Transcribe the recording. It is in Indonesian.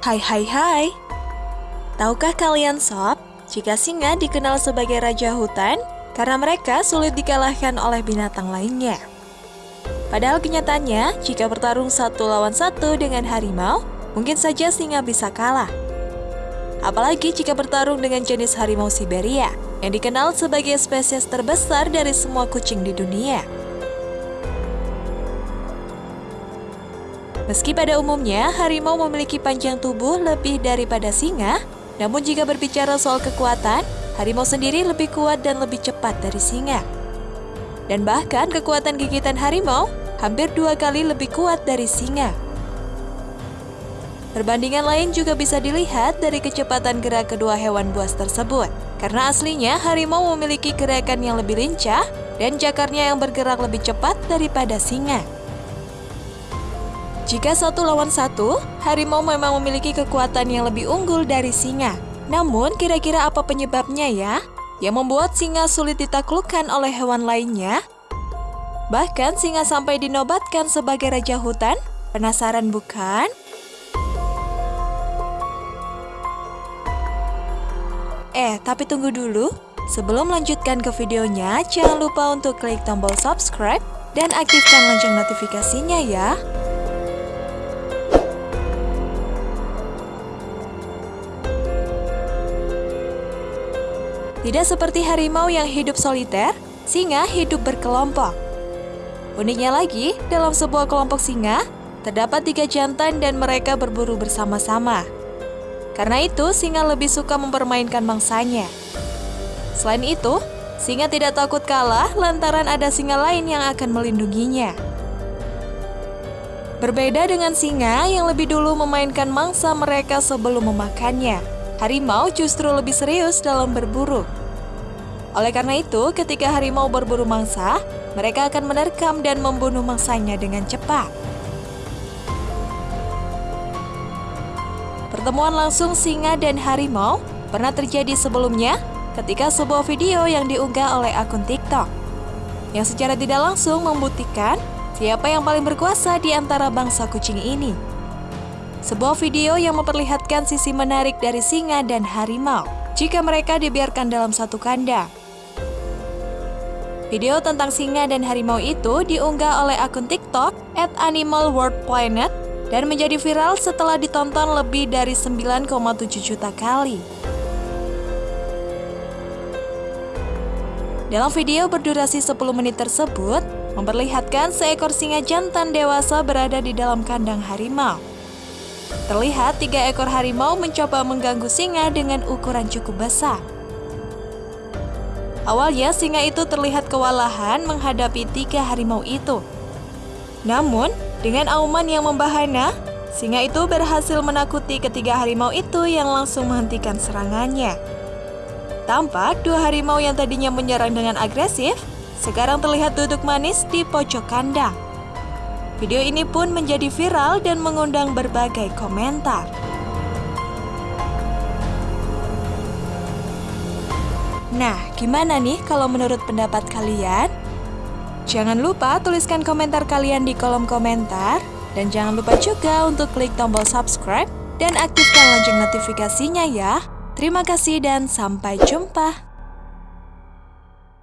Hai hai hai Tahukah kalian sob, jika singa dikenal sebagai raja hutan karena mereka sulit dikalahkan oleh binatang lainnya. Padahal kenyataannya, jika bertarung satu lawan satu dengan harimau, mungkin saja singa bisa kalah. Apalagi jika bertarung dengan jenis harimau Siberia, yang dikenal sebagai spesies terbesar dari semua kucing di dunia. Meski pada umumnya harimau memiliki panjang tubuh lebih daripada singa, namun jika berbicara soal kekuatan, harimau sendiri lebih kuat dan lebih cepat dari singa. Dan bahkan kekuatan gigitan harimau hampir dua kali lebih kuat dari singa. Perbandingan lain juga bisa dilihat dari kecepatan gerak kedua hewan buas tersebut. Karena aslinya harimau memiliki gerakan yang lebih lincah dan jakarnya yang bergerak lebih cepat daripada singa. Jika satu lawan satu, harimau memang memiliki kekuatan yang lebih unggul dari singa. Namun, kira-kira apa penyebabnya ya? Yang membuat singa sulit ditaklukkan oleh hewan lainnya? Bahkan singa sampai dinobatkan sebagai raja hutan? Penasaran bukan? Eh, tapi tunggu dulu. Sebelum melanjutkan ke videonya, jangan lupa untuk klik tombol subscribe dan aktifkan lonceng notifikasinya ya. Tidak seperti harimau yang hidup soliter, singa hidup berkelompok. Uniknya lagi, dalam sebuah kelompok singa, terdapat tiga jantan dan mereka berburu bersama-sama. Karena itu, singa lebih suka mempermainkan mangsanya. Selain itu, singa tidak takut kalah lantaran ada singa lain yang akan melindunginya. Berbeda dengan singa yang lebih dulu memainkan mangsa mereka sebelum memakannya harimau justru lebih serius dalam berburu. Oleh karena itu, ketika harimau berburu mangsa, mereka akan menerkam dan membunuh mangsanya dengan cepat. Pertemuan langsung singa dan harimau pernah terjadi sebelumnya ketika sebuah video yang diunggah oleh akun TikTok yang secara tidak langsung membuktikan siapa yang paling berkuasa di antara bangsa kucing ini. Sebuah video yang memperlihatkan sisi menarik dari singa dan harimau jika mereka dibiarkan dalam satu kandang. Video tentang singa dan harimau itu diunggah oleh akun TikTok at Animal World Planet dan menjadi viral setelah ditonton lebih dari 9,7 juta kali. Dalam video berdurasi 10 menit tersebut, memperlihatkan seekor singa jantan dewasa berada di dalam kandang harimau. Terlihat tiga ekor harimau mencoba mengganggu singa dengan ukuran cukup besar. Awalnya singa itu terlihat kewalahan menghadapi tiga harimau itu. Namun, dengan auman yang membahana, singa itu berhasil menakuti ketiga harimau itu yang langsung menghentikan serangannya. Tampak dua harimau yang tadinya menyerang dengan agresif, sekarang terlihat duduk manis di pojok kandang. Video ini pun menjadi viral dan mengundang berbagai komentar. Nah, gimana nih kalau menurut pendapat kalian? Jangan lupa tuliskan komentar kalian di kolom komentar. Dan jangan lupa juga untuk klik tombol subscribe dan aktifkan lonceng notifikasinya ya. Terima kasih dan sampai jumpa.